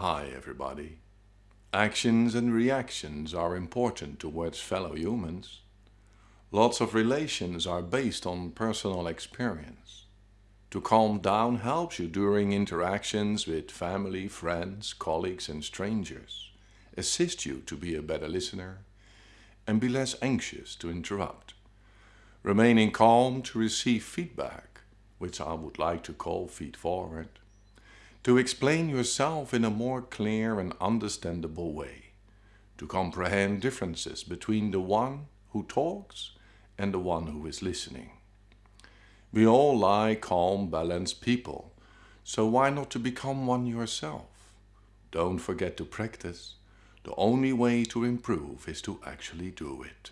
Hi everybody. Actions and reactions are important towards fellow humans. Lots of relations are based on personal experience. To calm down helps you during interactions with family, friends, colleagues and strangers. Assist you to be a better listener and be less anxious to interrupt. Remaining calm to receive feedback, which I would like to call feed forward. To explain yourself in a more clear and understandable way. To comprehend differences between the one who talks and the one who is listening. We all like calm, balanced people, so why not to become one yourself? Don't forget to practice. The only way to improve is to actually do it.